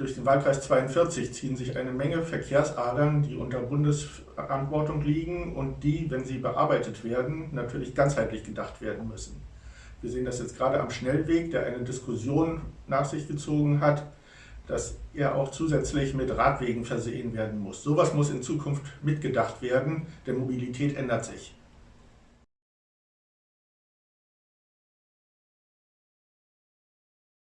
durch den Wahlkreis 42 ziehen sich eine Menge Verkehrsadern, die unter Bundesverantwortung liegen und die, wenn sie bearbeitet werden, natürlich ganzheitlich gedacht werden müssen. Wir sehen das jetzt gerade am Schnellweg, der eine Diskussion nach sich gezogen hat, dass er auch zusätzlich mit Radwegen versehen werden muss. Sowas muss in Zukunft mitgedacht werden, denn Mobilität ändert sich.